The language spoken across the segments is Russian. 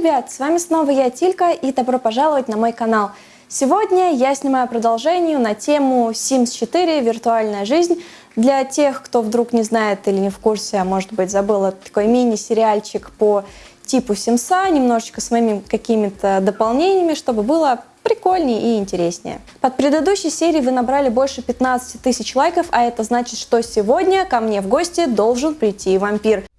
ребят, с вами снова я, Тилька, и добро пожаловать на мой канал. Сегодня я снимаю продолжение на тему Sims 4 «Виртуальная жизнь». Для тех, кто вдруг не знает или не в курсе, а может быть забыл, такой мини-сериальчик по типу Симса, немножечко с моими какими-то дополнениями, чтобы было прикольнее и интереснее. Под предыдущей серией вы набрали больше 15 тысяч лайков, а это значит, что сегодня ко мне в гости должен прийти вампир.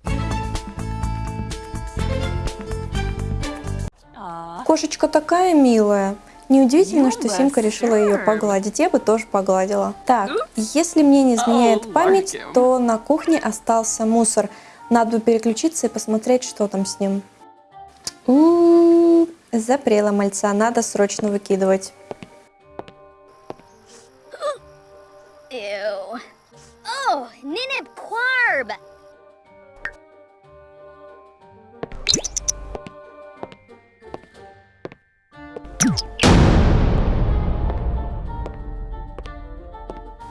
Кошечка такая милая. Неудивительно, что Симка решила ее погладить. Я бы тоже погладила. Так, если мне не изменяет память, то на кухне остался мусор. Надо переключиться и посмотреть, что там с ним. У -у -у, запрела мальца, надо срочно выкидывать. Ew. Oh, Ninib Quarb!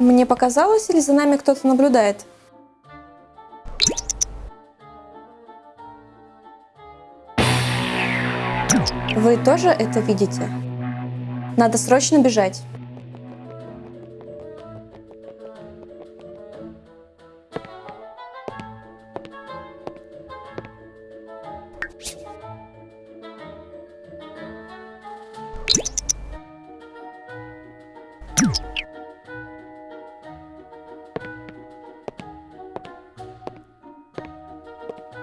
Мне показалось, или за нами кто-то наблюдает? Вы тоже это видите? Надо срочно бежать.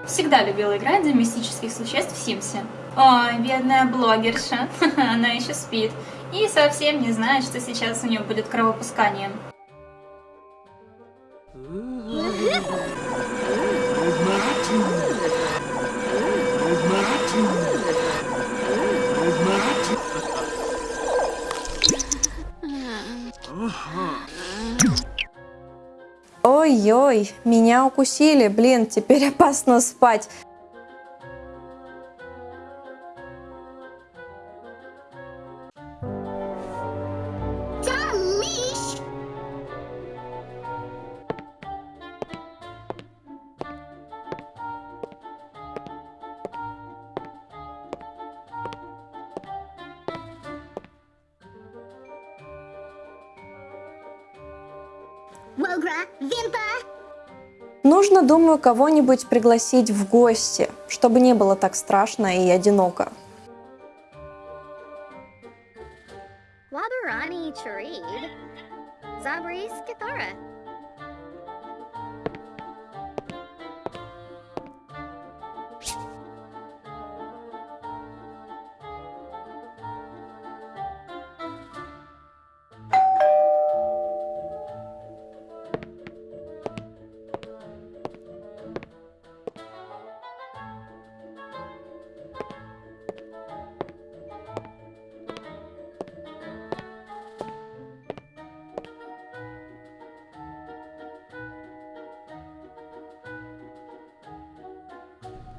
Всегда любила играть за мистических существ в Симсе. Ой, бедная блогерша, она еще спит. И совсем не знает, что сейчас у нее будет кровопускание. Ой-ой, меня укусили, блин, теперь опасно спать. Нужно, думаю, кого-нибудь пригласить в гости, чтобы не было так страшно и одиноко. Забрис Китара.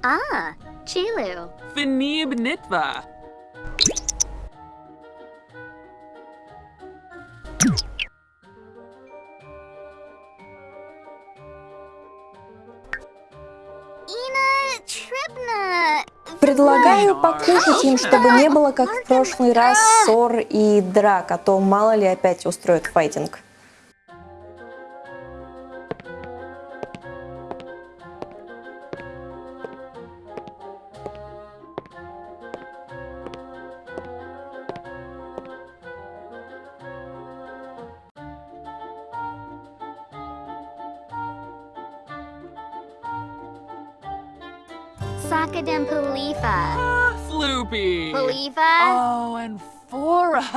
Ah, Chilu. Finib Nitva. Предлагаю покушать им, чтобы не было, как в прошлый раз, ссор и драк, а то мало ли опять устроят файтинг. Sakadem Palifa. Floopy. Palifa. Oh, and Fora.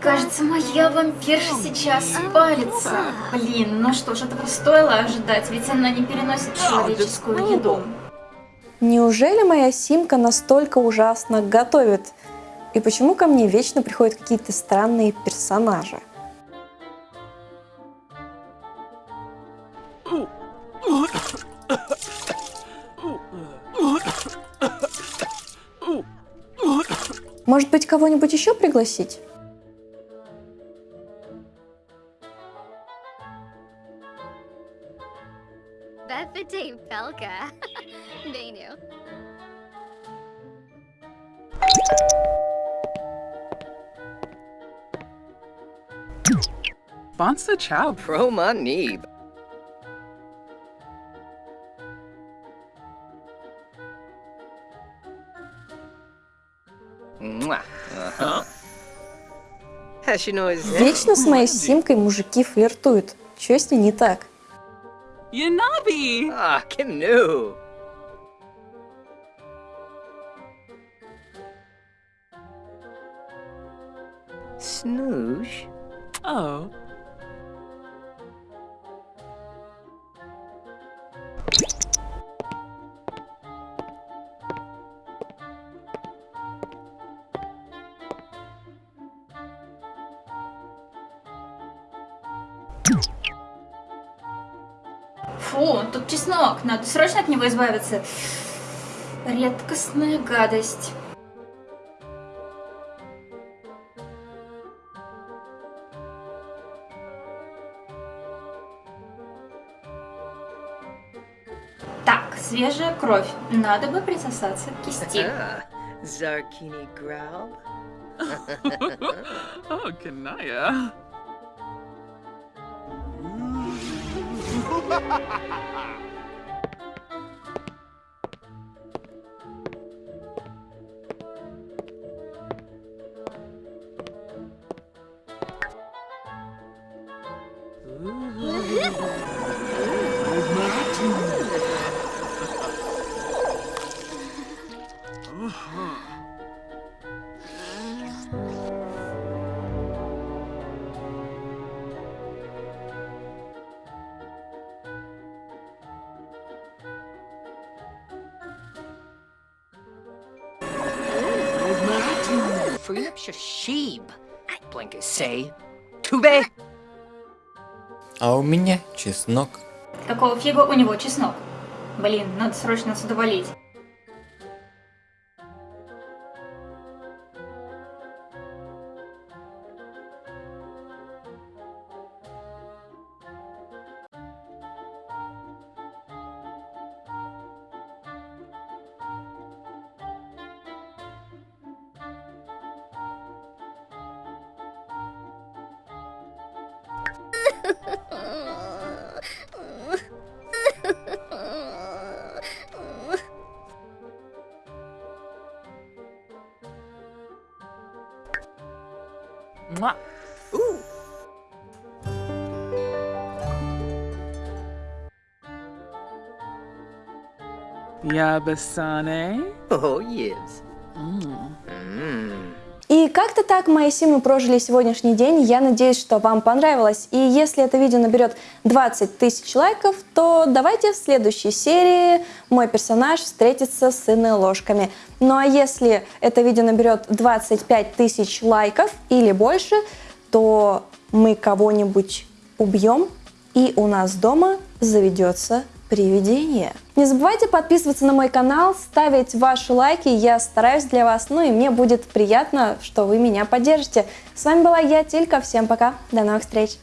Кажется, моя вампирша сейчас спалится. Блин, ну что ж, этого стоило ожидать, ведь она не переносит человеческую еду. Неужели моя Симка настолько ужасно готовит? И почему ко мне вечно приходят какие-то странные персонажи? Может быть, кого-нибудь еще пригласить? Bethany Pelka. They knew. Bonsa Chow. Proma Neeb. Вечно с моей симкой мужики флиртуют. Чё с ней не так? Yanabi. Ah, canoe. Snoosh. Oh. Фу, тут чеснок, надо срочно от него избавиться. Редкостная гадость. Так, свежая кровь. Надо бы присосаться к кисти. Ah, Zarkini Growl. oh, Ha ha ha ha! А у меня чеснок. Какого фига у него чеснок? Блин, надо срочно отсюда валить. Mwah. Ooh. Yabasane. Oh, yes. Mmm. И как-то так мои симы прожили сегодняшний день. Я надеюсь, что вам понравилось. И если это видео наберет 20 тысяч лайков, то давайте в следующей серии мой персонаж встретится с сыной ложками. Ну а если это видео наберет 25 тысяч лайков или больше, то мы кого-нибудь убьем, и у нас дома заведется привидение. Не забывайте подписываться на мой канал, ставить ваши лайки, я стараюсь для вас, ну и мне будет приятно, что вы меня поддержите. С вами была я, Тилька, всем пока, до новых встреч!